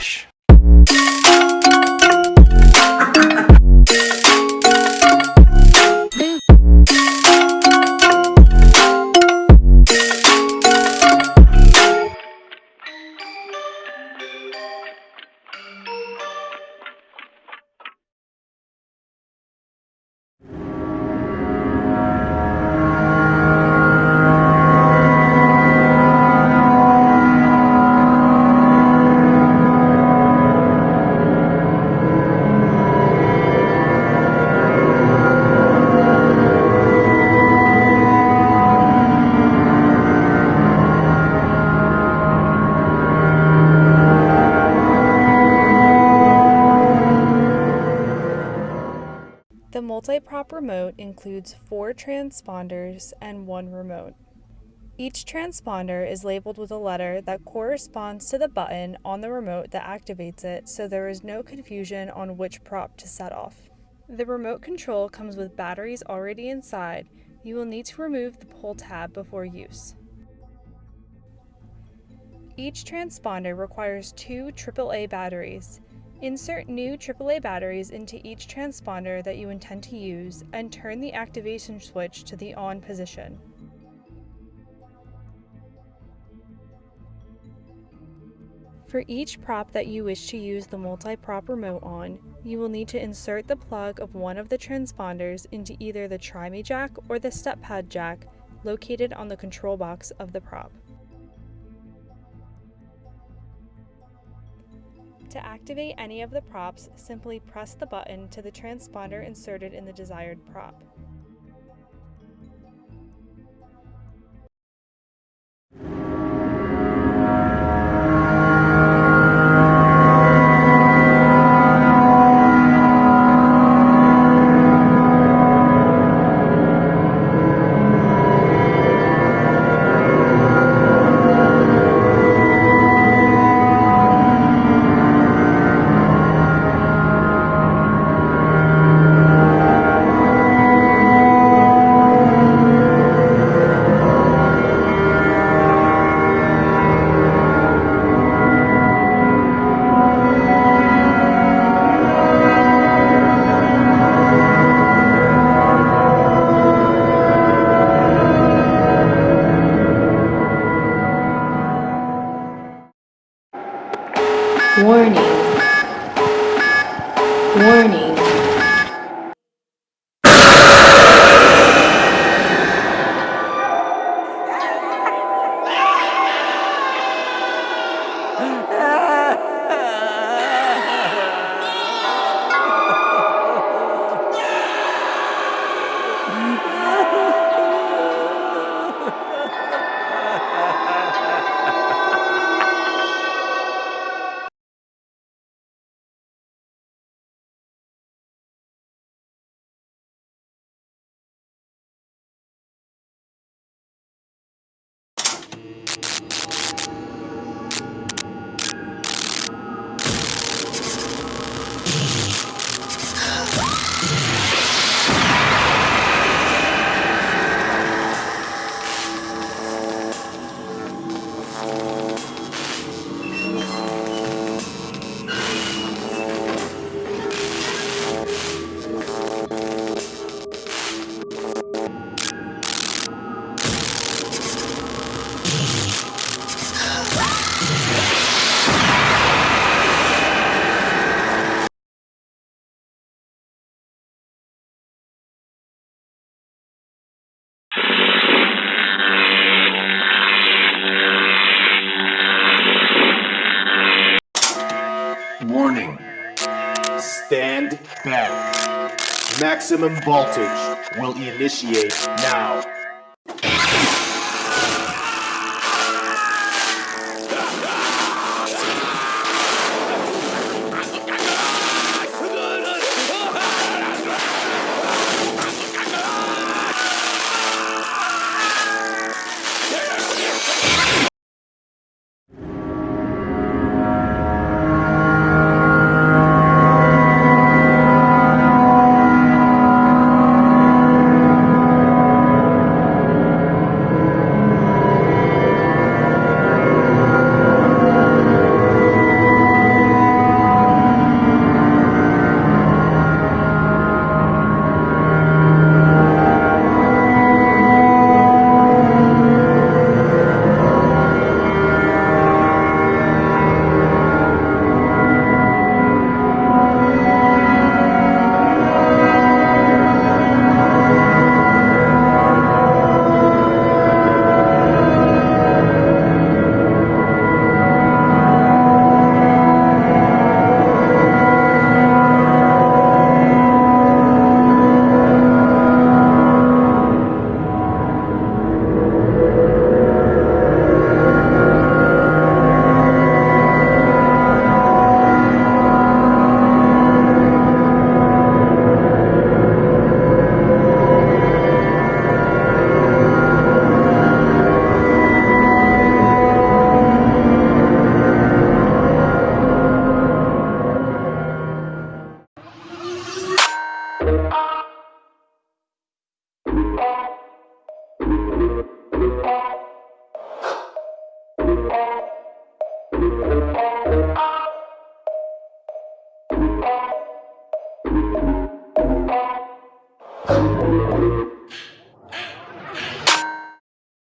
Relaxa. Multi-prop remote includes four transponders and one remote. Each transponder is labeled with a letter that corresponds to the button on the remote that activates it so there is no confusion on which prop to set off. The remote control comes with batteries already inside. You will need to remove the pull tab before use. Each transponder requires two AAA batteries. Insert new AAA batteries into each transponder that you intend to use and turn the activation switch to the on position. For each prop that you wish to use the multi-prop remote on, you will need to insert the plug of one of the transponders into either the TryMe jack or the step pad jack located on the control box of the prop. To activate any of the props, simply press the button to the transponder inserted in the desired prop. Warning. Warning. Stand back. Maximum voltage will initiate now.